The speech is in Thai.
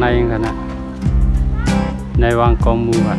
ในกันนะในวังกองมูอะ